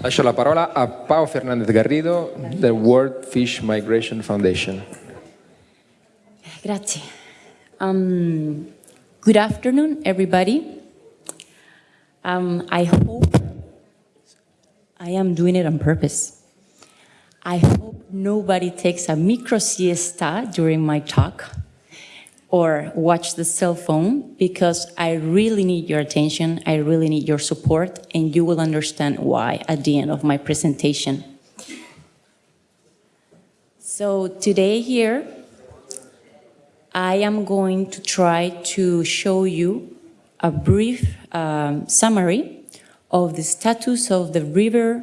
Lascio la parola a Pao Fernández Garrido del World Fish Migration Foundation. Grazie. Um, good afternoon, everybody. Um, I hope I am doing it on purpose. I hope nobody takes a micro siesta during my talk or watch the cell phone because I really need your attention, I really need your support, and you will understand why at the end of my presentation. So today here, I am going to try to show you a brief um, summary of the status of the river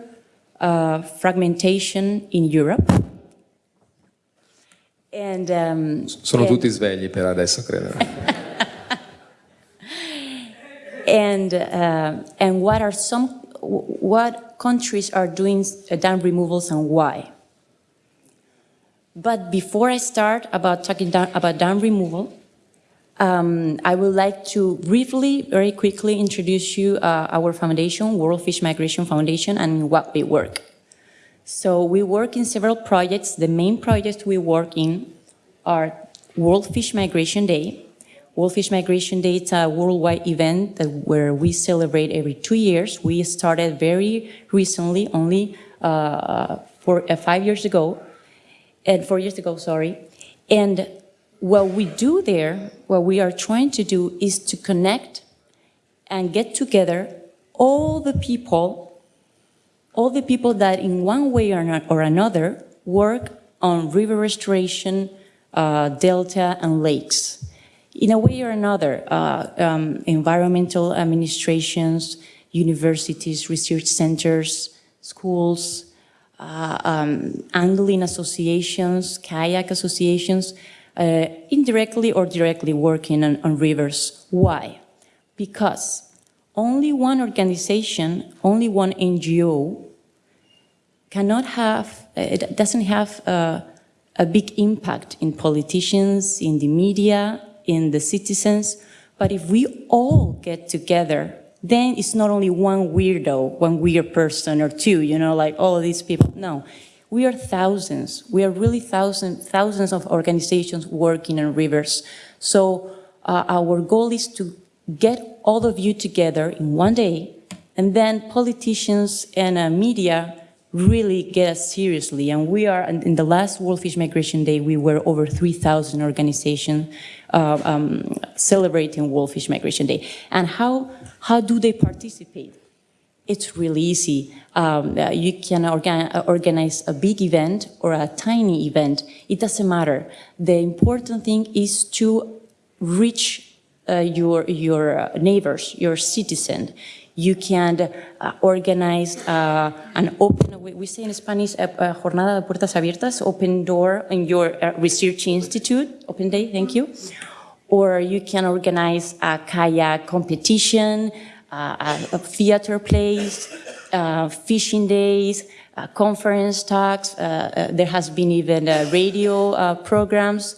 uh, fragmentation in Europe. And, um, Sono and- tutti svegli per adesso, credo. and uh, and what are some what countries are doing uh, dam removals and why. But before I start about talking down, about dam removal, um, I would like to briefly, very quickly introduce you uh, our foundation, World Fish Migration Foundation, and what we work. So we work in several projects. The main projects we work in are World Fish Migration Day. World Fish Migration Day is a worldwide event that, where we celebrate every two years. We started very recently, only uh, four, uh, five years ago, and four years ago, sorry. And what we do there, what we are trying to do is to connect and get together all the people, all the people that in one way or, or another work on river restoration, uh, delta and lakes. In a way or another, uh, um, environmental administrations, universities, research centers, schools, uh, um, angling associations, kayak associations, uh, indirectly or directly working on, on rivers. Why? Because only one organization, only one NGO cannot have, uh, it doesn't have uh, a big impact in politicians, in the media, in the citizens. But if we all get together, then it's not only one weirdo, one weird person or two, you know, like all these people. No, we are thousands. We are really thousands, thousands of organizations working on rivers. So uh, our goal is to get all of you together in one day, and then politicians and uh, media really get us seriously. And we are, in the last World Fish Migration Day, we were over 3,000 organizations uh, um, celebrating World Fish Migration Day. And how, how do they participate? It's really easy. Um, uh, you can uh, organize a big event or a tiny event. It doesn't matter. The important thing is to reach uh, your, your uh, neighbors, your citizens. You can uh, organize uh, an open, we, we say in Spanish, a, a jornada de puertas abiertas, open door in your uh, research institute, open day, thank you. Or you can organize a kayak competition, uh, a, a theater plays, uh, fishing days, uh, conference talks. Uh, uh, there has been even uh, radio uh, programs.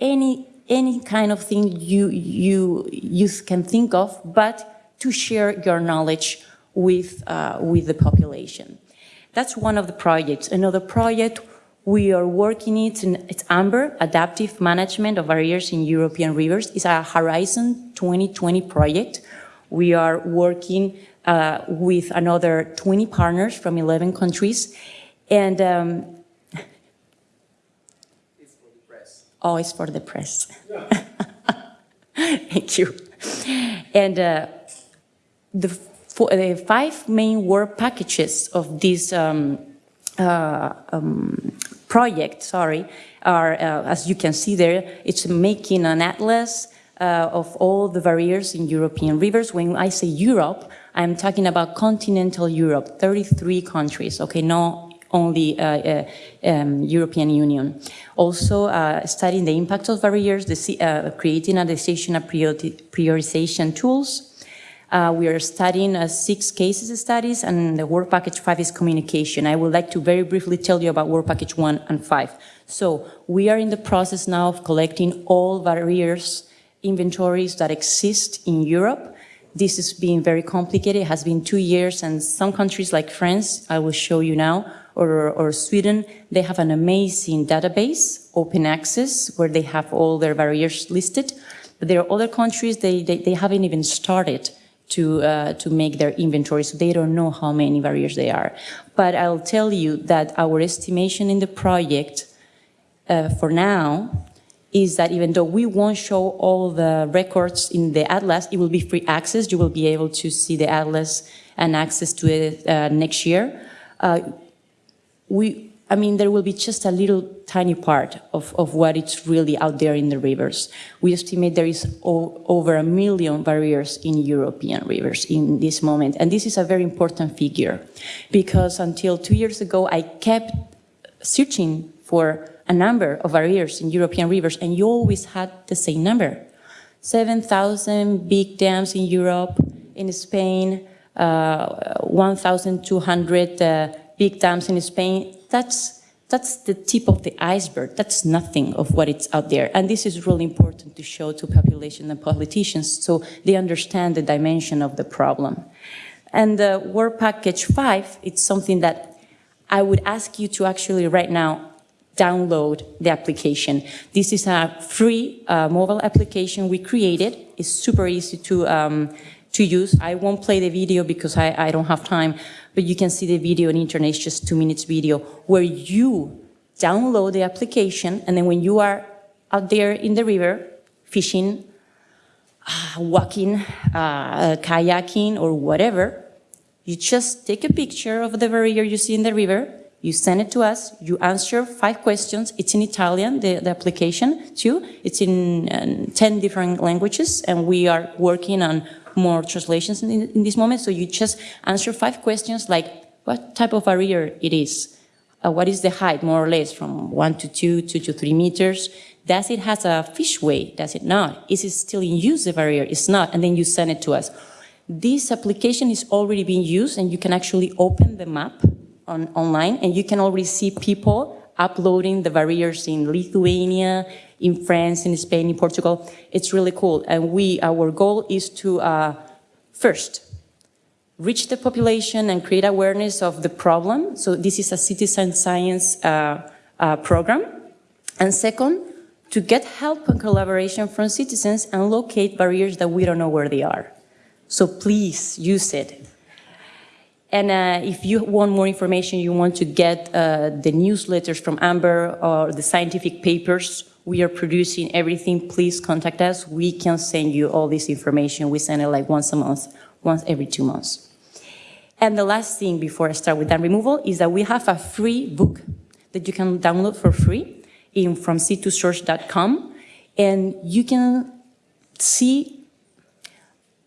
Any any kind of thing you you you can think of, but to share your knowledge with uh, with the population. That's one of the projects. Another project we are working it in it's AMBER, Adaptive Management of Barriers in European Rivers. It's a Horizon 2020 project. We are working uh, with another 20 partners from 11 countries. And um, It's for it's for the press. Thank you. And uh, the, the five main work packages of this um, uh, um, project, sorry, are, uh, as you can see there, it's making an atlas uh, of all the barriers in European rivers. When I say Europe, I'm talking about continental Europe, 33 countries, okay, no only uh, uh, um, European Union. Also, uh, studying the impact of barriers, uh, creating a decision priori- prioritization tools. We are studying six cases studies, and the work package five is communication. I would like to very briefly tell you about work package one and five. So we are in the process now of collecting all barriers inventories that exist in Europe this is being very complicated. It has been two years, and some countries like France, I will show you now, or, or Sweden, they have an amazing database, open access, where they have all their barriers listed. But there are other countries, they, they, they haven't even started to, uh, to make their inventory, so they don't know how many barriers they are. But I'll tell you that our estimation in the project uh, for now is that even though we won't show all the records in the atlas, it will be free access. You will be able to see the atlas and access to it uh, next year. Uh, we, I mean, there will be just a little tiny part of, of what is really out there in the rivers. We estimate there is over a million barriers in European rivers in this moment. And this is a very important figure because until two years ago, I kept searching for a number of barriers in European rivers and you always had the same number. 7,000 big dams in Europe, in Spain, uh, 1,200 uh, big dams in Spain, that's, that's the tip of the iceberg. That's nothing of what it's out there. And this is really important to show to population and politicians so they understand the dimension of the problem. And the Work Package 5, it's something that I would ask you to actually right now download the application. This is a free uh, mobile application we created. It's super easy to, um, to use. I won't play the video because I, I don't have time, but you can see the video on internet, it's just two minutes video, where you download the application, and then when you are out there in the river, fishing, uh, walking, uh, kayaking, or whatever, you just take a picture of the barrier you see in the river, you send it to us, you answer five questions. It's in Italian, the, the application too. It's in uh, 10 different languages, and we are working on more translations in, in, this moment. So you just answer five questions like what type of barrier it is, uh, what is the height, more or less, from one to two, two to three meters. Does it has a fishway? Does it not? Is it still in use, the barrier? It's not. And then you send it to us. This application is already being used, and you can actually open the map on, online, and you can already see people uploading the barriers in Lithuania, in France, in Spain, in Portugal. It's really cool. And we, our goal is to, uh, first, reach the population and create awareness of the problem. So this is a citizen science uh, uh, program. And second, to get help and collaboration from citizens and locate barriers that we don't know where they are. So please use it. And uh, if you want more information, you want to get uh, the newsletters from Amber or the scientific papers, we are producing everything, please contact us. We can send you all this information. We send it like once a month, once every two months. And the last thing before I start with dam removal is that we have a free book that you can download for free in from sea2source.com. And you can see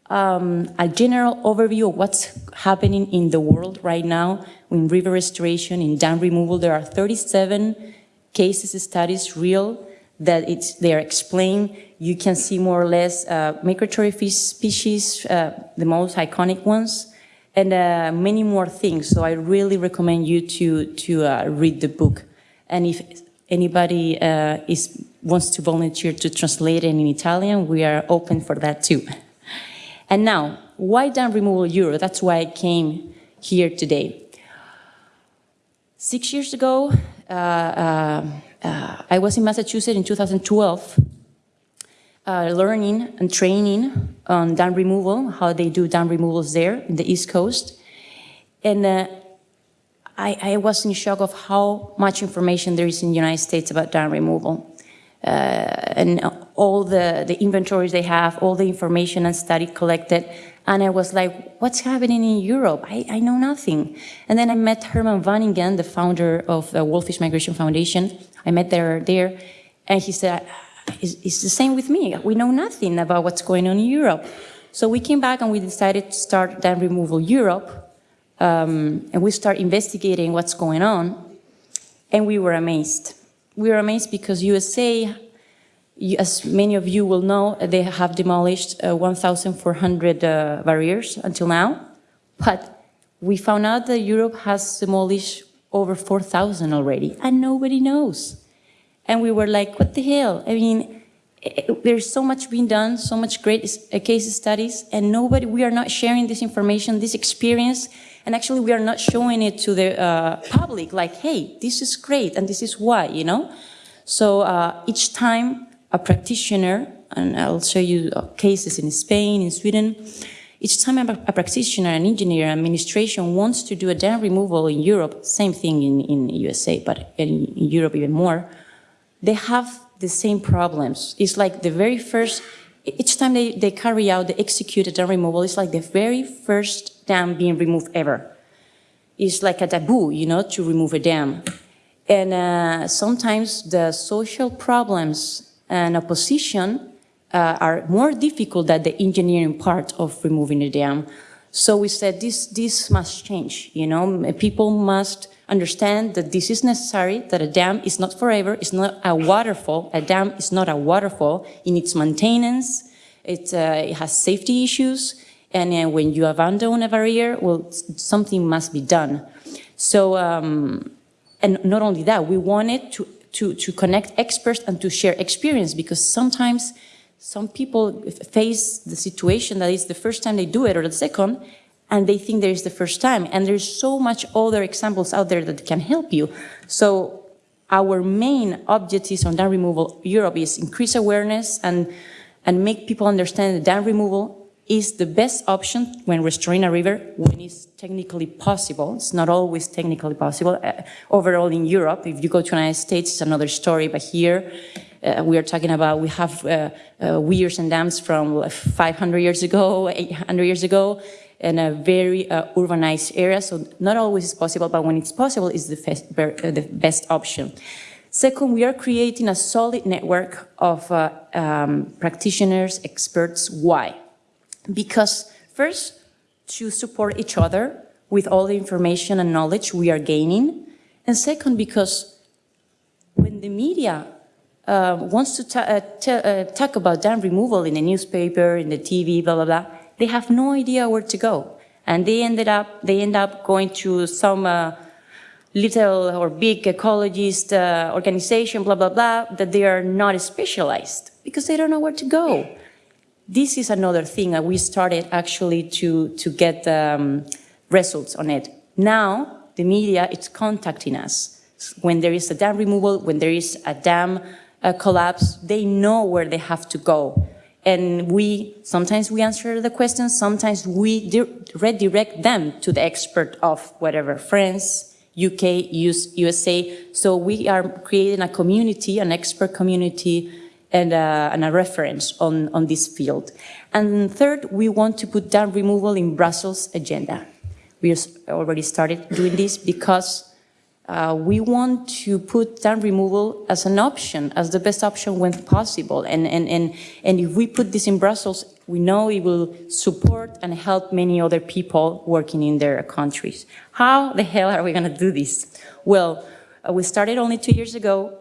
um, a general overview of what's happening in the world right now in river restoration, in dam removal. There are 37 cases, studies, real, that it's, they are explained. You can see more or less uh, migratory fish species, uh, the most iconic ones, and uh, many more things. So I really recommend you to, to uh, read the book. And if anybody uh, is, wants to volunteer to translate it in Italian, we are open for that too. And now, why dam removal Euro? That's why I came here today. Six years ago, uh, uh, uh, I was in Massachusetts in 2012, uh, learning and training on dam removal, how they do dam removals there in the East Coast. And uh, I, I, was in shock of how much information there is in the United States about dam removal. Uh, and all the, the inventories they have, all the information and study collected. And I was like, what's happening in Europe? I, I know nothing. And then I met Herman Wanningen, the founder of the World Fish Migration Foundation. I met there, there and he said, it's, it's the same with me. We know nothing about what's going on in Europe. So we came back and we decided to start dam removal Europe. Um, and we start investigating what's going on. And we were amazed we were amazed because USA, as many of you will know, they have demolished uh, 1,400 uh, barriers until now. But we found out that Europe has demolished over 4,000 already, and nobody knows. And we were like, what the hell? I mean, eh, there's so much being done, so much great uh, case studies, and nobody, we are not sharing this information, this experience, and actually we are not showing it to the uh, public, like, hey, this is great, and this is why, you know? So uh, each time a practitioner, and I'll show you uh, cases in Spain, in Sweden, each time a, practitioner, an engineer, administration wants to do a dam removal in Europe, same thing in, in USA, but in, in Europe even more, they have the same problems. It's like the very first, each time they, they carry out, they execute a dam removal, it's like the very first dam being removed ever. It's like a taboo, you know, to remove a dam. And uh, sometimes the social problems and opposition uh, are more difficult than the engineering part of removing a dam. So we said this, this must change, you know, people must understand that this is necessary, that a dam is not forever, it's not a waterfall, a dam is not a waterfall in its maintenance, it, uh, it has safety issues, and uh, when you abandon a barrier, well, something must be done. So, um, and not only that, we wanted to, to, to connect experts and to share experience, because sometimes some people face the situation that is the first time they do it or the second, and they think there is the first time. And there's so much other examples out there that can help you. So our main objectives on dam removal Europe is increase awareness and, and make people understand that dam removal is the best option when restoring a river when it's technically possible. It's not always technically possible. Uh, overall in Europe, if you go to the United States, it's another story, but here uh, we are talking about, we have uh, uh, weirs and dams from 500 years ago, 800 years ago, in a very uh, urbanized area. So not always is possible, but when it's possible, it's the, uh, the best option. Second, we are creating a solid network of um, practitioners, experts. Why? Because first, to support each other with all the information and knowledge we are gaining. And second, because when the media uh, wants to uh, uh, talk about dam removal in the newspaper, in the TV, blah, blah, blah, they have no idea where to go. And they ended up, they end up going to some uh, little or big ecologist uh, organization, blah, blah, blah, that they are not specialized because they don't know where to go. This is another thing that we started actually to, to get um, results on it. Now, the media is contacting us. When there is a dam removal, when there is a dam uh, collapse, they know where they have to go and we, sometimes we answer the questions, sometimes we redirect them to the expert of whatever, France, UK, US, USA. So we are creating a community, an expert community, and, uh, and a reference on, on this field. And third, we want to put dam removal in Brussels agenda. We already started doing this because uh, we want to put dam removal as an option, as the best option when possible. And, and, and, and if we put this in Brussels, we know it will support and help many other people working in their countries. How the hell are we going to do this? Well, uh, we started only two years ago,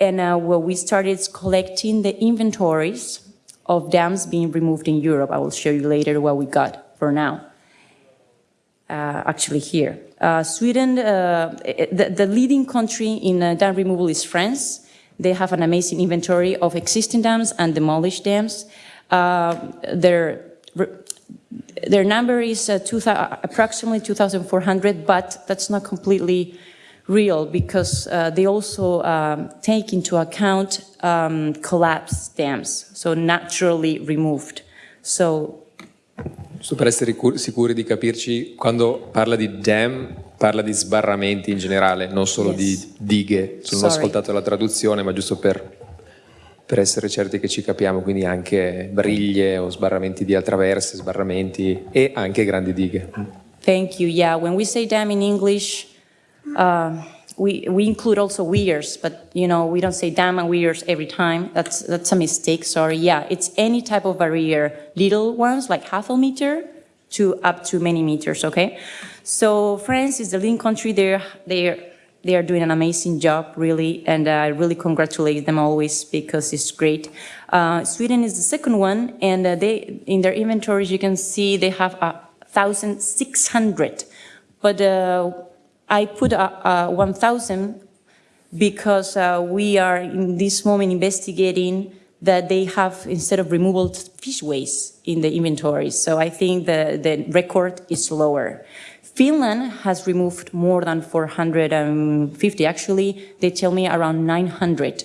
and uh, what we started collecting the inventories of dams being removed in Europe. I will show you later what we got for now. Uh, actually here. Uh, Sweden, uh, the, the, leading country in dam removal is France. They have an amazing inventory of existing dams and demolished dams. their their number is uh, approximately 2,400, but that's not completely real because uh, they also um, take into account um, collapsed dams, so naturally removed. So Giusto per essere sicuri di capirci, quando parla di dam parla di sbarramenti in generale, non solo yes. di dighe. Non ho ascoltato la traduzione, ma giusto per, per, essere certi che ci capiamo, quindi anche briglie o sbarramenti di traverse, sbarramenti e anche grandi dighe. Thank you. Yeah, when we say dam in English, uh, we, we include also weirs, but you know, we don't say dam and weirs every time. That's, that's a mistake, sorry. Yeah, it's any type of barrier, little ones like half a meter to up to many meters, okay? So France is the leading country there. They're, they are doing an amazing job, really, and I really congratulate them always because it's great. Uh, Sweden is the second one, and uh, they in their inventories you can see they have a 1,600. But uh, I put a, a 1,000 because uh, we are in this moment investigating that they have, instead of removal, fishways in the inventory. So I think the, the record is lower. Finland has removed more than 450. Actually, they tell me around 900.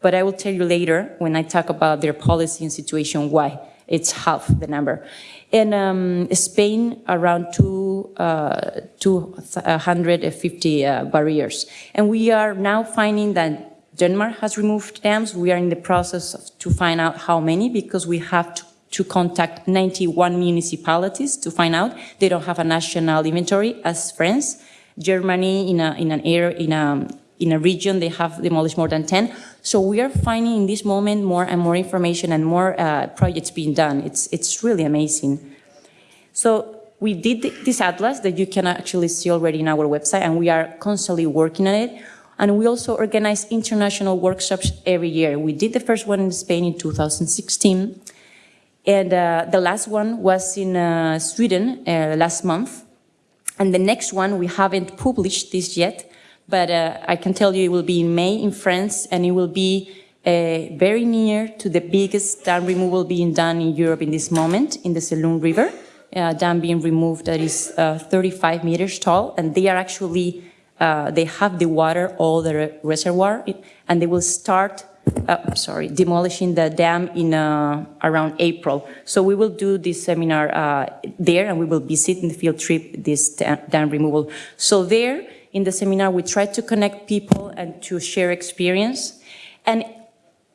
But I will tell you later when I talk about their policy and situation why it's half the number. In um, Spain, around two, uh, 250 uh, barriers. And we are now finding that Denmark has removed dams. We are in the process of, to find out how many because we have to, to contact 91 municipalities to find out. They don't have a national inventory as France. Germany, in, a, in an area, in a, in a region, they have demolished more than 10. So we are finding in this moment more and more information and more uh, projects being done. It's, it's really amazing. So we did this atlas that you can actually see already in our website, and we are constantly working on it. And we also organize international workshops every year. We did the first one in Spain in 2016. And uh, the last one was in uh, Sweden uh, last month. And the next one, we haven't published this yet, but uh, I can tell you it will be in May in France, and it will be uh, very near to the biggest dam removal being done in Europe in this moment, in the Sélune River. Uh, dam being removed that is 35 meters tall, and they are actually uh, they have the water, all the reservoir, and they will start, uh, sorry, demolishing the dam in uh, around April. So we will do this seminar uh, there, and we will visit in the field trip this dam removal. So there, in the seminar, we try to connect people and to share experience. And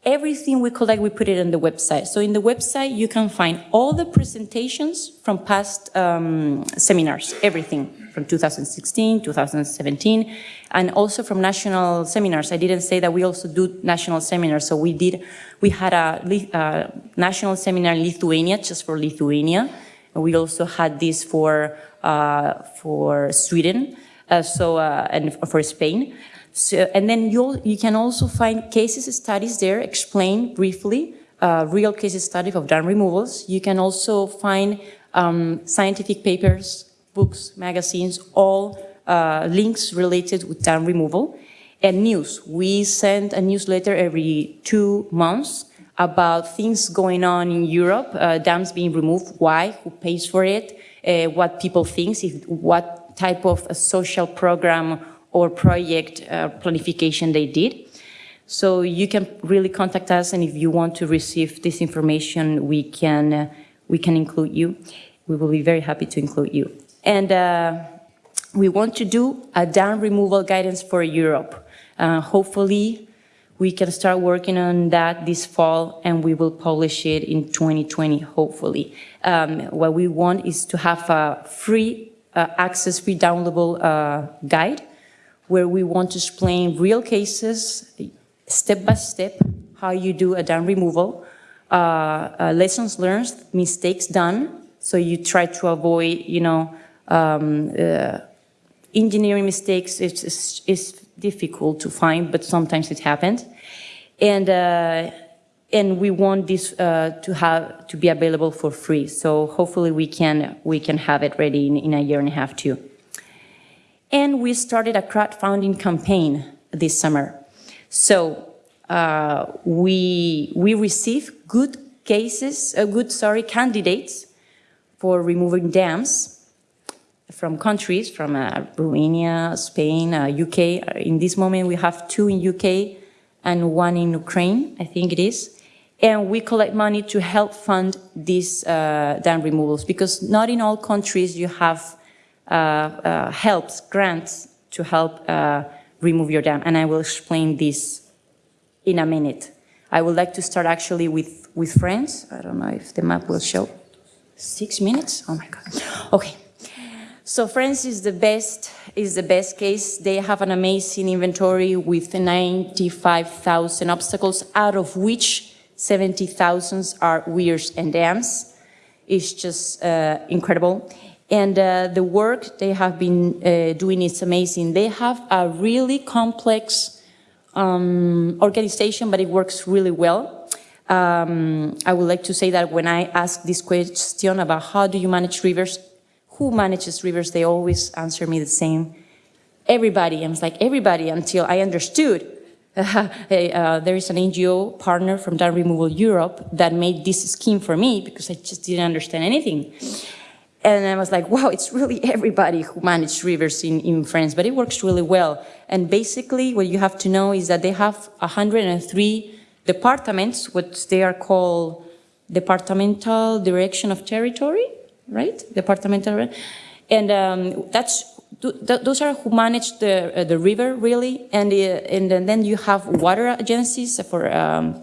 everything we collect, we put it on the website. So in the website, you can find all the presentations from past um, seminars, everything from 2016, 2017, and also from national seminars. I didn't say that we also do national seminars. So we did, we had a, a national seminar in Lithuania, just for Lithuania. And we also had this for, uh, for Sweden, uh, so, uh, and for Spain. So, and then you you can also find cases studies there, explain briefly, uh, real case study of dam removals. You can also find um, scientific papers books, magazines, all uh, links related with dam removal. And news, we send a newsletter every two months about things going on in Europe, uh, dams being removed, why, who pays for it, uh, what people think, if, what type of a social program or project uh, planification they did. So you can really contact us, and if you want to receive this information, we can, uh, we can include you. We will be very happy to include you. And uh, we want to do a dam removal guidance for Europe. Uh, hopefully, we can start working on that this fall and we will publish it in 2020, hopefully. Um, what we want is to have a free uh, access, free downloadable uh, guide where we want to explain real cases, step by step, how you do a dam removal, uh, uh, lessons learned, mistakes done, so you try to avoid, you know, um, uh, engineering mistakes is, is, is, difficult to find, but sometimes it happens. And, uh, and we want this uh, to have to be available for free. So hopefully we can, we can have it ready in, in a year and a half too. And we started a crowdfunding campaign this summer. So uh, we, we receive good cases, uh, good, sorry, candidates for removing dams from countries, from uh, Romania, Spain, uh, UK. In this moment, we have two in UK and one in Ukraine, I think it is. And we collect money to help fund these uh, dam removals because not in all countries you have uh, uh, helps, grants to help uh, remove your dam. And I will explain this in a minute. I would like to start actually with, with France. I don't know if the map will show. Six minutes? Oh my God. Okay. So France is the best, is the best case. They have an amazing inventory with 95,000 obstacles, out of which 70,000 are weirs and dams. It's just uh, incredible. And uh, the work they have been uh, doing is amazing. They have a really complex um, organization, but it works really well. Um, I would like to say that when I ask this question about how do you manage rivers, who manages rivers, they always answer me the same. Everybody. I was like, everybody, until I understood uh, there is an NGO partner from Dam Removal Europe that made this scheme for me because I just didn't understand anything. And I was like, wow, it's really everybody who manages rivers in, in France, but it works really well. And basically what you have to know is that they have 103 departments, what they are called departmental direction of territory, right? Departmental, and um, that's th those are who manage the uh, the river really, and uh, and then you have water agencies for um,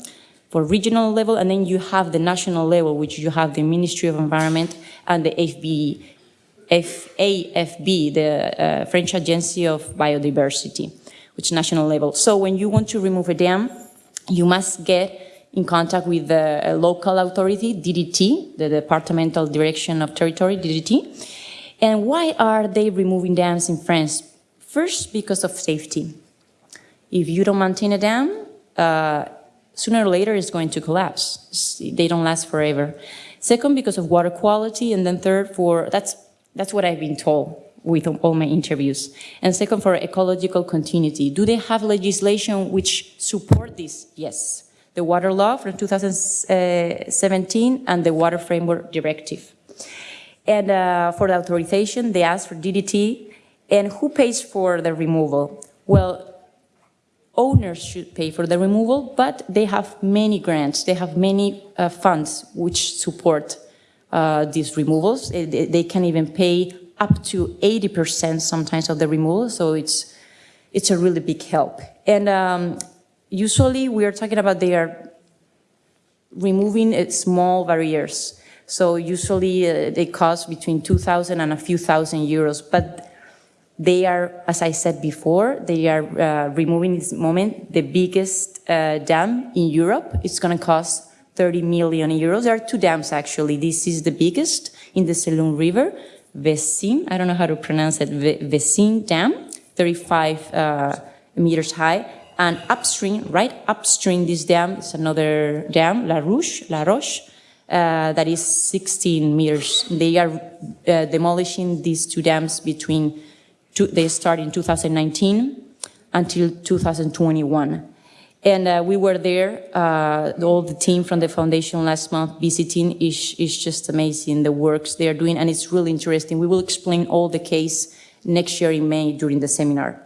for regional level, and then you have the national level, which you have the Ministry of Environment and the FB, FAFB, the uh, French Agency of Biodiversity, which national level. So when you want to remove a dam, you must get in contact with the local authority, DDT, the Departmental Direction of Territory, DDT, and why are they removing dams in France? First, because of safety. If you don't maintain a dam, uh, sooner or later it's going to collapse. They don't last forever. Second, because of water quality, and then third, for that's that's what I've been told with all my interviews. And second, for ecological continuity. Do they have legislation which support this? Yes. The water law from 2017 and the water framework directive. And uh, for the authorization, they ask for DDT. And who pays for the removal? Well, owners should pay for the removal, but they have many grants, they have many uh, funds which support uh, these removals. They, can even pay up to 80% sometimes of the removal, so it's, it's a really big help. And um, usually we are talking about they are removing small barriers. So usually uh, they cost between 2,000 and a few thousand euros, but they are, as I said before, they are uh, removing this moment the biggest uh, dam in Europe. It's going to cost 30 million euros. There are two dams actually. This is the biggest in the Sélune River, Vésines, I don't know how to pronounce it, Vésines Dam, 35 uh, meters high. And upstream, right upstream this dam is another dam, La Roche, La Roche, uh, that is 16 meters. They are uh, demolishing these two dams between, two, they start in 2019 until 2021. And uh, we were there, uh, all the team from the foundation last month visiting is, is just amazing, the works they are doing, and it's really interesting. We will explain all the case next year in May during the seminar.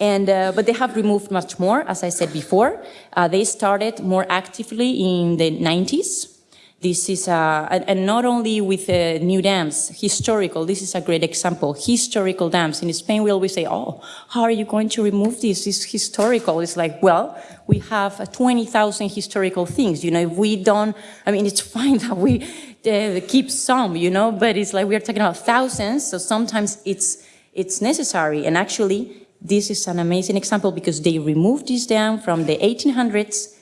And, uh, but they have removed much more, as I said before. Uh, they started more actively in the 90s. This is, uh, and, not only with uh, new dams, historical, this is a great example, historical dams. In Spain, we always say, oh, how are you going to remove this? It's historical. It's like, well, we have uh, 20,000 historical things. You know, if we don't, I mean, it's fine that we uh, keep some, you know, but it's like we're talking about thousands, so sometimes it's, it's necessary. And actually, this is an amazing example because they removed this dam from the 1800s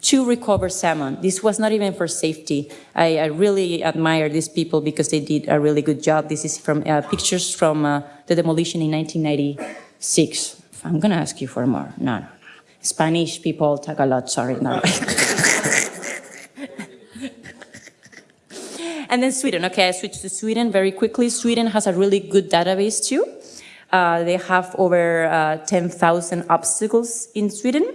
to recover salmon. This was not even for safety. I, I really admire these people because they did a really good job. This is from uh, pictures from uh, the demolition in 1996. I'm going to ask you for more. No, no. Spanish people talk a lot, sorry. No. and then Sweden. Okay, I switched to Sweden very quickly. Sweden has a really good database too. Uh, they have over uh, 10,000 obstacles in Sweden,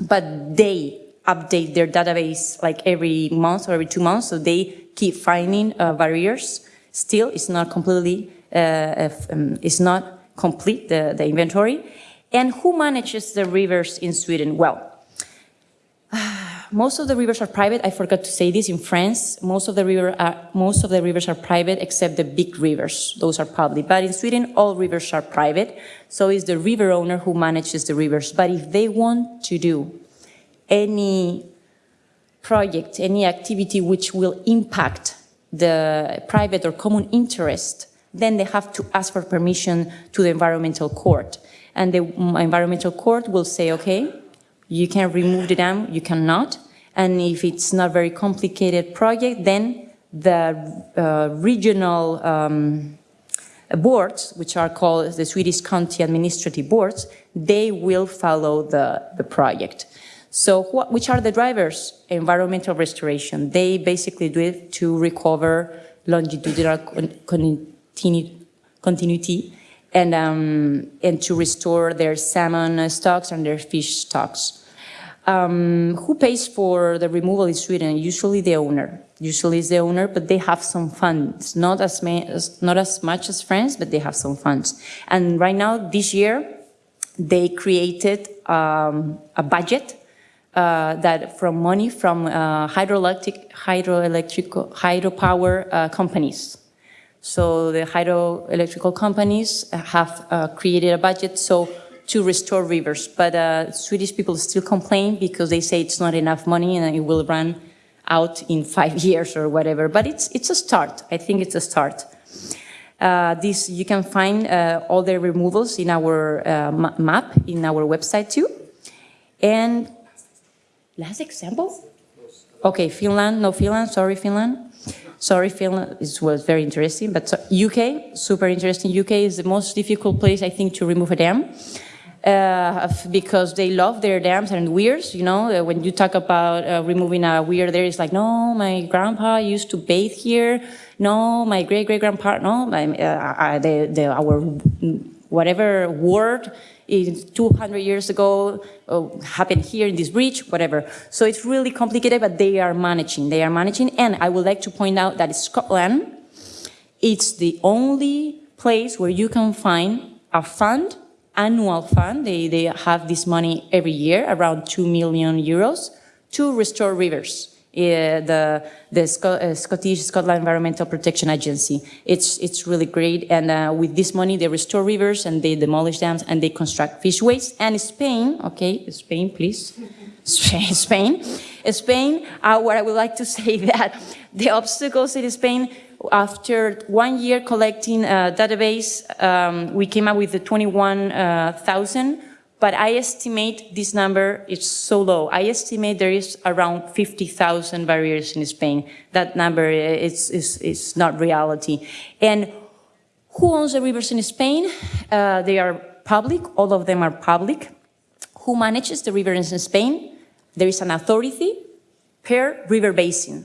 but they update their database like every month or every two months, so they keep finding uh, barriers. Still, it's not completely, uh, um, it's not complete, the, the inventory. And who manages the rivers in Sweden? Well, most of the rivers are private. I forgot to say this in France. Most of the river are, most of the rivers are private except the big rivers. Those are public. But in Sweden, all rivers are private. So it's the river owner who manages the rivers. But if they want to do any project, any activity which will impact the private or common interest, then they have to ask for permission to the environmental court. And the environmental court will say, okay, you can remove the dam, you cannot. And if it's not very complicated project, then the uh, regional um, boards, which are called the Swedish County Administrative Boards, they will follow the, the project. So what, which are the drivers? Environmental restoration. They basically do it to recover longitudinal continuity and, um, and to restore their salmon stocks and their fish stocks. Um, who pays for the removal in Sweden? Usually the owner. Usually it's the owner, but they have some funds, not as, not as much as France, but they have some funds. And right now, this year, they created um, a budget uh, that from money from uh, hydroelectric, hydroelectric, hydropower uh, companies. So the hydroelectrical companies have uh, created a budget so to restore rivers, but uh, Swedish people still complain because they say it's not enough money and it will run out in five years or whatever. But it's it's a start. I think it's a start. Uh, this you can find all the removals in our map in our website too, and Last example? Okay, Finland, no Finland, sorry Finland. Sorry Finland, it was very interesting, but UK, super interesting. UK is the most difficult place, I think, to remove a dam. Uh, because they love their dams and weirs, you know, uh, when you talk about uh, removing a weir there, it's like, no, my grandpa used to bathe here, no, my great-great-grandpa, no, my, uh, the, the, our whatever word is 200 years ago uh, happened here in this bridge, whatever. So it's really complicated, but they are managing. They are managing. And I would like to point out that Scotland, it's the only place where you can find a fund, annual fund. They, they have this money every year, around 2 million euros, to restore rivers. Uh, the, the uh, Scottish Scotland Environmental Protection Agency. It's, it's really great. And uh, with this money, they restore rivers and they demolish dams and they construct fishways. And Spain, okay, Spain, please. Spain, Spain, Spain uh, where I would like to say that the obstacles in Spain after one year collecting a database, um, we came up with the 21,000 but I estimate this number is so low. I estimate there is around 50,000 barriers in Spain. That number is, is, is not reality. And who owns the rivers in Spain? Uh, they are public, all of them are public. Who manages the rivers in Spain? There is an authority per river basin,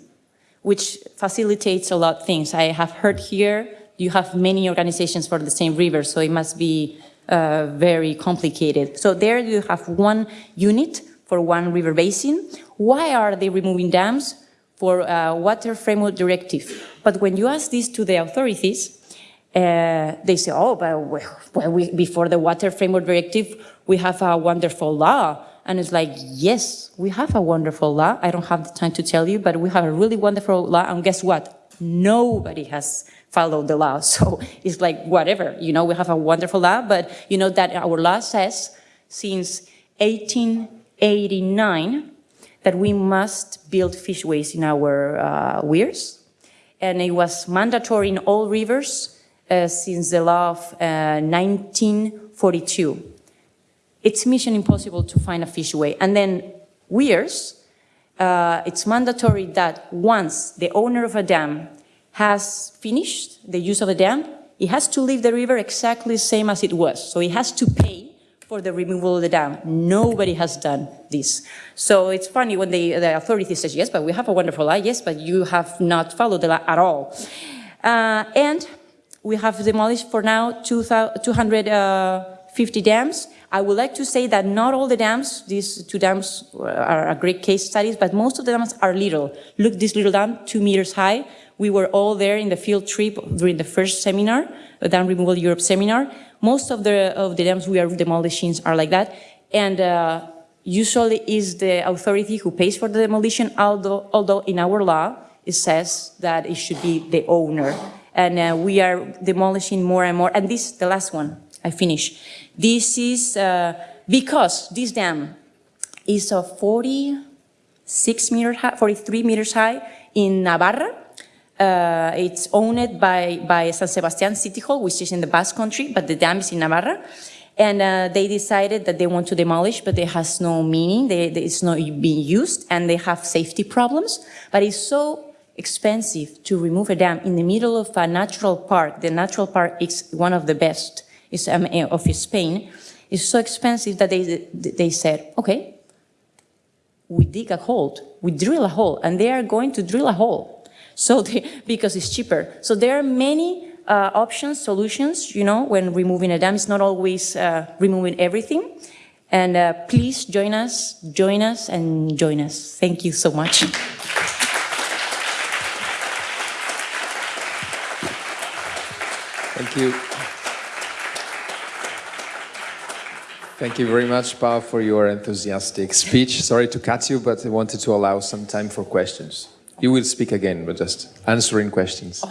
which facilitates a lot of things. I have heard here you have many organizations for the same river, so it must be uh, very complicated. So there you have one unit for one river basin. Why are they removing dams? For uh, water framework directive. But when you ask this to the authorities, uh, they say, oh, but well, we, before the water framework directive, we have a wonderful law. And it's like, yes, we have a wonderful law. I don't have the time to tell you, but we have a really wonderful law. And guess what? Nobody has followed the law. So it's like, whatever, you know, we have a wonderful law, but you know that our law says since 1889 that we must build fishways in our uh, weirs. And it was mandatory in all rivers uh, since the law of uh, 1942. It's mission impossible to find a fish fishway. And then weirs, uh, it's mandatory that once the owner of a dam has finished the use of the dam, it has to leave the river exactly the same as it was. So it has to pay for the removal of the dam. Nobody has done this. So it's funny when the, the authority says, yes, but we have a wonderful law. Yes, but you have not followed the law at all. Uh, and we have demolished for now 250 uh, dams. I would like to say that not all the dams, these two dams are a great case studies, but most of the dams are little. Look, this little dam, two meters high, we were all there in the field trip during the first seminar, the Dam Removal Europe seminar. Most of the, of the dams we are demolishing are like that. And uh, usually is the authority who pays for the demolition, although, although in our law, it says that it should be the owner. And uh, we are demolishing more and more. And this, the last one, I finish. This is uh, because this dam is a 46 meter high, 43 meters high in Navarra, uh, it's owned by, by San Sebastian City Hall, which is in the Basque Country, but the dam is in Navarra. And uh, they decided that they want to demolish, but it has no meaning. They, they, it's not being used, and they have safety problems. But it's so expensive to remove a dam in the middle of a natural park. The natural park is one of the best is, um, of Spain. is so expensive that they, they said, okay, we dig a hole, we drill a hole, and they are going to drill a hole so they, because it's cheaper. So there are many uh, options, solutions, you know, when removing a dam. It's not always uh, removing everything. And uh, please join us, join us, and join us. Thank you so much. Thank you. Thank you very much, Pao, for your enthusiastic speech. Sorry to cut you, but I wanted to allow some time for questions. You will speak again, but just answering questions.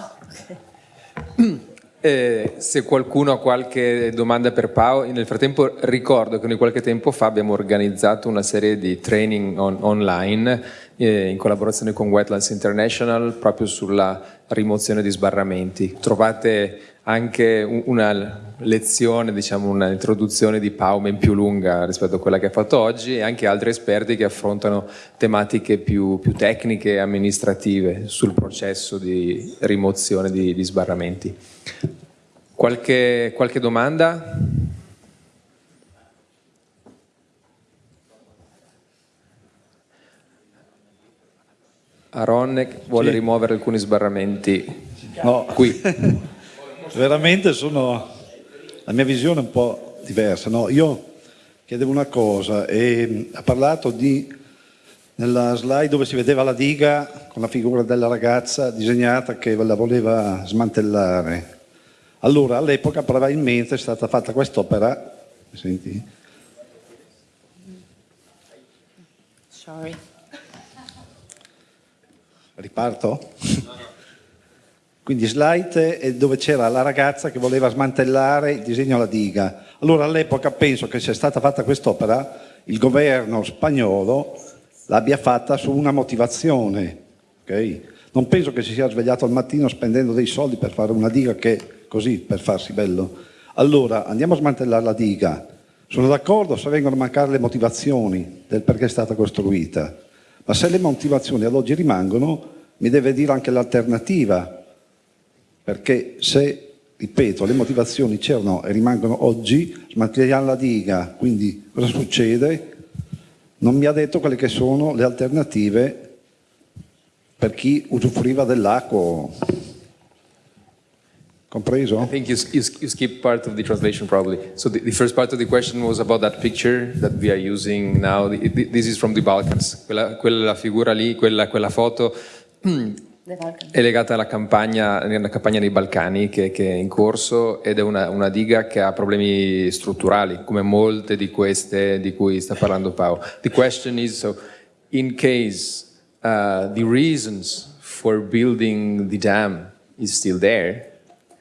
Eh, se qualcuno ha qualche domanda per Pao, nel frattempo ricordo che noi qualche tempo fa abbiamo organizzato una serie di training on, online eh, in collaborazione con Wetlands International proprio sulla rimozione di sbarramenti. Trovate anche una lezione, diciamo un'introduzione di Paumen più lunga rispetto a quella che ha fatto oggi e anche altri esperti che affrontano tematiche più, più tecniche e amministrative sul processo di rimozione di, di sbarramenti. Qualche, qualche domanda? Aronnek vuole sì. rimuovere alcuni sbarramenti no. qui. veramente sono, la mia visione è un po' diversa. No? Io chiedevo una cosa, e ha parlato di, nella slide dove si vedeva la diga con la figura della ragazza disegnata che la voleva smantellare. Allora, all'epoca probabilmente è stata fatta quest'opera, senti? Sorry. Riparto? Quindi slide dove c'era la ragazza che voleva smantellare il disegno alla diga. Allora all'epoca penso che sia stata fatta quest'opera, il governo spagnolo l'abbia fatta su una motivazione. Okay? Non penso che si sia svegliato al mattino spendendo dei soldi per fare una diga che così, per farsi bello. Allora andiamo a smantellare la diga. Sono d'accordo se vengono a mancare le motivazioni del perché è stata costruita, ma se le motivazioni ad oggi rimangono mi deve dire anche l'alternativa perché se, ripeto, le motivazioni c'erano e rimangono oggi, smantelliamo la diga, quindi cosa succede? Non mi ha detto quelle che sono le alternative per chi usufruiva dell'acqua. Compreso? I think you, you, you skipped part of the translation probably. So the, the, first part of the question was about that picture that we are using now. This is from the Balkans. Quella, quella figura lì, quella, quella foto È legata alla campagna, alla campagna nei Balcani che, che, è in corso ed è una, una, diga che ha problemi strutturali, come molte di queste di cui sta parlando Pao. The question is, so, in case uh, the reasons for building the dam is still there,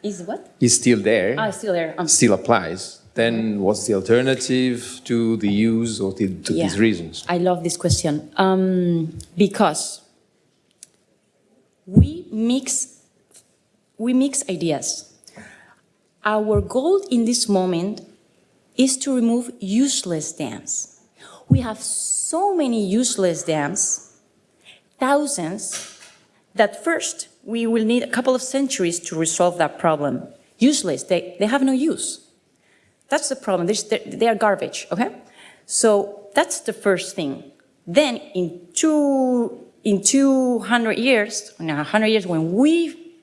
is what? Is still there. Ah, still there. Um, still applies. Then what's the alternative to the use or to, to yeah. these reasons? I love this question um, because we mix, we mix ideas. Our goal in this moment is to remove useless dams. We have so many useless dams, thousands, that first we will need a couple of centuries to resolve that problem. Useless, they, they have no use. That's the problem, They're, they are garbage, okay? So that's the first thing. Then in two in 200 years, 100 years, when we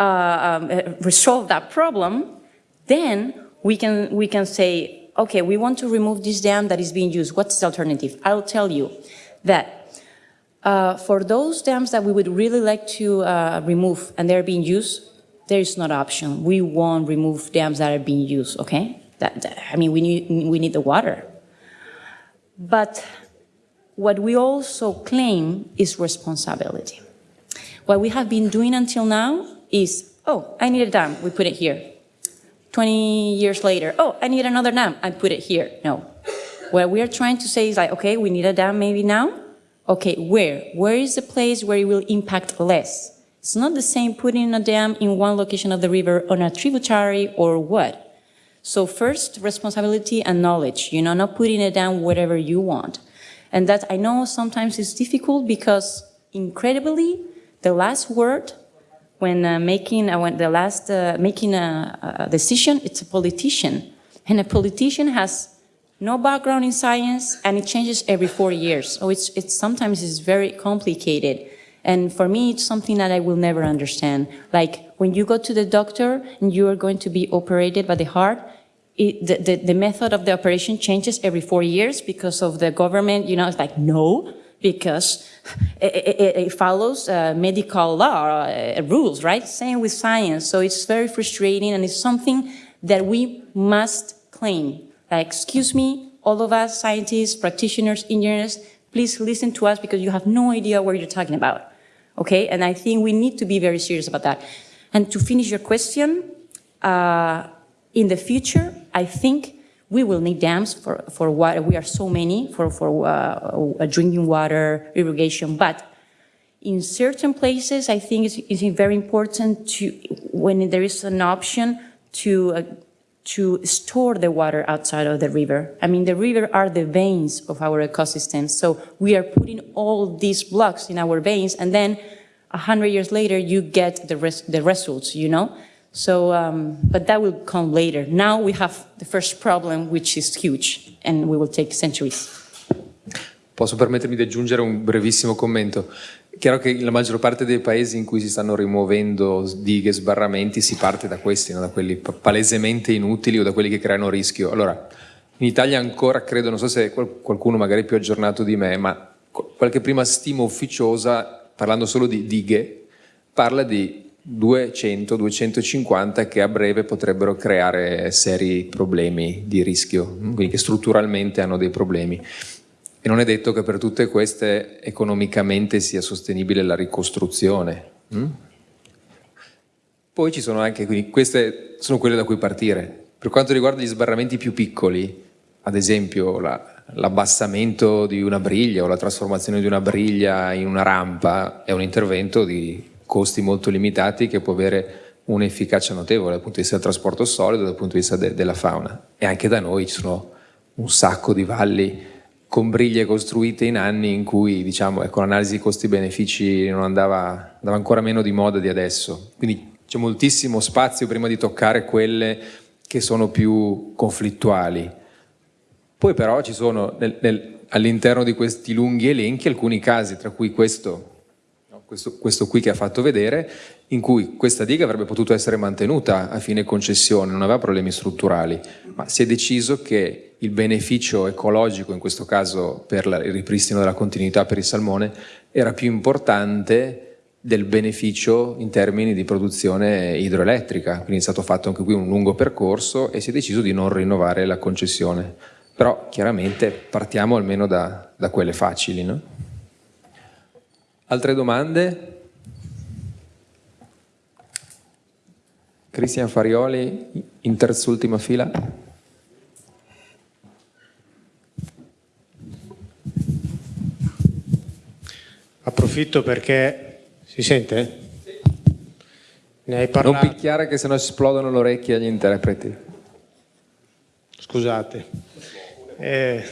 uh, um, uh, resolve that problem, then we can, we can say, okay, we want to remove this dam that is being used. What's the alternative? I'll tell you that uh, for those dams that we would really like to uh, remove and they're being used, there is not option. We won't remove dams that are being used, okay? That, that, I mean, we need, we need the water. But what we also claim is responsibility. What we have been doing until now is, oh, I need a dam, we put it here. 20 years later, oh, I need another dam, I put it here. No. What we are trying to say is like, okay, we need a dam maybe now. Okay, where? Where is the place where it will impact less? It's not the same putting a dam in one location of the river on a tributary or what. So first, responsibility and knowledge, you know, not putting it down wherever you want. And that I know sometimes is difficult because incredibly, the last word when uh, making uh, when the last uh, making a, a, decision, it's a politician, and a politician has no background in science, and it changes every four years. So it's it's sometimes it's very complicated, And for me, it's something that I will never understand. Like when you go to the doctor and you are going to be operated by the heart, it, the, the, the, method of the operation changes every four years because of the government, you know, it's like, no, because it, it, it follows uh, medical law uh, rules, right? Same with science. So it's very frustrating and it's something that we must claim. Like, excuse me, all of us, scientists, practitioners, engineers, please listen to us because you have no idea what you're talking about. Okay, and I think we need to be very serious about that. And to finish your question, uh, in the future, I think we will need dams for, for water. We are so many for, for uh, drinking water, irrigation, but in certain places, I think it's, it's very important to, when there is an option to uh, to store the water outside of the river. I mean, the river are the veins of our ecosystem. So we are putting all these blocks in our veins, and then a hundred years later, you get the, res the results, you know? So, um, but that will come later. Now we have the first problem, which is huge, and we will take centuries. Posso permettermi di aggiungere un brevissimo commento? È chiaro che la maggior parte dei paesi in cui si stanno rimuovendo dighe, sbarramenti, si parte da questi, no? da quelli palesemente inutili o da quelli che creano rischio. Allora, in Italia ancora credo, non so se qualcuno magari più aggiornato di me, ma qualche prima stima ufficiosa, parlando solo di dighe, parla di 200-250 che a breve potrebbero creare seri problemi di rischio, quindi che strutturalmente hanno dei problemi. E non è detto che per tutte queste economicamente sia sostenibile la ricostruzione. Mm? Poi ci sono anche, quindi queste sono quelle da cui partire. Per quanto riguarda gli sbarramenti più piccoli, ad esempio l'abbassamento la, di una briglia o la trasformazione di una briglia in una rampa, è un intervento di costi molto limitati che può avere un'efficacia notevole dal punto di vista del trasporto solido, dal punto di vista de, della fauna. E anche da noi ci sono un sacco di valli con briglie costruite in anni in cui diciamo, ecco, l'analisi costi-benefici andava, andava ancora meno di moda di adesso. Quindi c'è moltissimo spazio prima di toccare quelle che sono più conflittuali. Poi però ci sono all'interno di questi lunghi elenchi alcuni casi, tra cui questo, questo, questo qui che ha fatto vedere, in cui questa diga avrebbe potuto essere mantenuta a fine concessione, non aveva problemi strutturali, ma si è deciso che il beneficio ecologico, in questo caso per il ripristino della continuità per il salmone, era più importante del beneficio in termini di produzione idroelettrica, quindi è stato fatto anche qui un lungo percorso e si è deciso di non rinnovare la concessione. Però chiaramente partiamo almeno da, da quelle facili. No? Altre domande? Cristian Farioli, in terz'ultima fila. Approfitto perché... Si sente? Ne hai parlato... Non picchiare che sennò esplodono le orecchie agli interpreti. Scusate. Eh...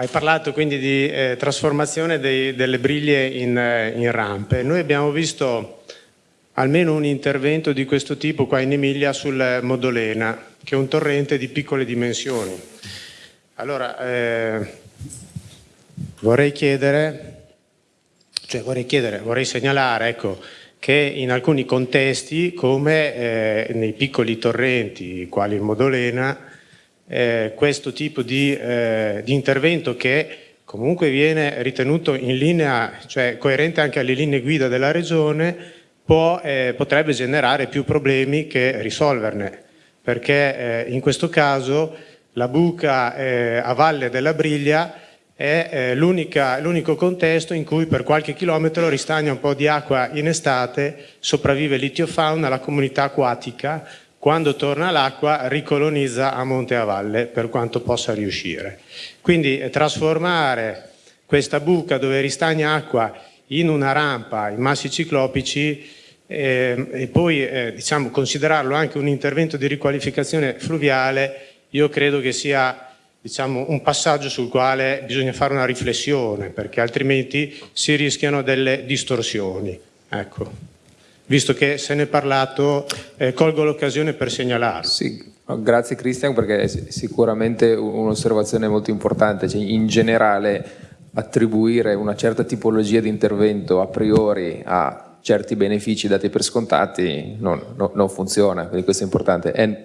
Hai parlato quindi di eh, trasformazione dei, delle briglie in, eh, in rampe. Noi abbiamo visto almeno un intervento di questo tipo qua in Emilia sul Modolena, che è un torrente di piccole dimensioni. Allora, eh, vorrei chiedere, cioè vorrei chiedere, vorrei segnalare, ecco, che in alcuni contesti, come eh, nei piccoli torrenti, quali il Modolena, eh, questo tipo di, eh, di intervento che comunque viene ritenuto in linea, cioè coerente anche alle linee guida della Regione, può, eh, potrebbe generare più problemi che risolverne, perché eh, in questo caso la buca eh, a valle della Briglia è eh, l'unico contesto in cui per qualche chilometro ristagna un po' di acqua in estate, sopravvive l'itiofauna, la comunità acquatica, quando torna l'acqua ricolonizza a monte e a valle per quanto possa riuscire. Quindi eh, trasformare questa buca dove ristagna acqua in una rampa, in massi ciclopici, eh, e poi eh, diciamo, considerarlo anche un intervento di riqualificazione fluviale, io credo che sia diciamo, un passaggio sul quale bisogna fare una riflessione, perché altrimenti si rischiano delle distorsioni. Ecco. Visto che se ne è parlato, eh, colgo l'occasione per segnalarlo. Sì, grazie Cristian, perché è sicuramente un'osservazione molto importante. Cioè, in generale attribuire una certa tipologia di intervento a priori a certi benefici dati per scontati non, no- non funziona, quindi questo è importante. And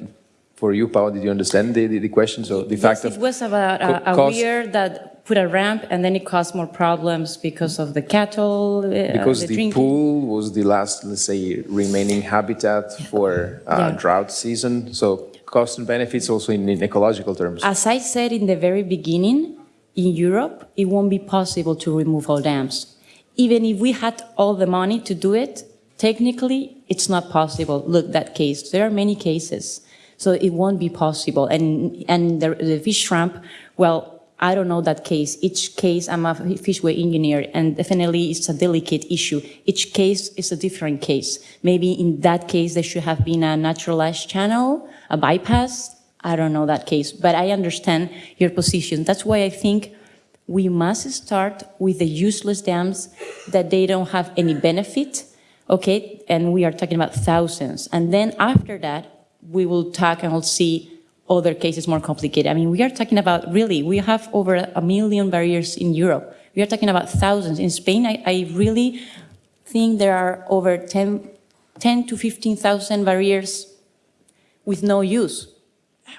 for you, Paolo, did you understand the, the, the question? So the fact Yes, it was about a, co- a cost- weir that put a ramp and then it caused more problems because of the cattle, uh, because the the, pool was the last, let's say, remaining habitat for uh, Yeah. drought season. So cost and benefits also in, in ecological terms. As I said in the very beginning, in Europe, it won't be possible to remove all dams. Even if we had all the money to do it, technically, it's not possible. Look, that case. There are many cases. So it won't be possible. And, and the, the fish ramp, well, I don't know that case. Each case, I'm a fishway engineer, and definitely it's a delicate issue. Each case is a different case. Maybe in that case, there should have been a naturalized channel, a bypass. I don't know that case, but I understand your position. That's why I think we must start with the useless dams that they don't have any benefit, okay? And we are talking about thousands. And then after that, we will talk and we'll see other cases more complicated. I mean, we are talking about really, we have over a million barriers in Europe. We are talking about thousands. In Spain, I, I really think there are over 10, 10 to 15,000 barriers with no use.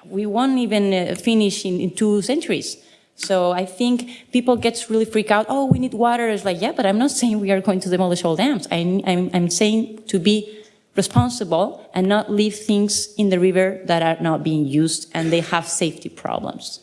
We won't even uh, finish in, in two centuries. So I think people get really freaked out. Oh, we need water. It's like, yeah, but I'm not saying we are going to demolish all dams. I'm, I'm, I'm saying to be responsible and not leave things in the river that are not being used and they have safety problems.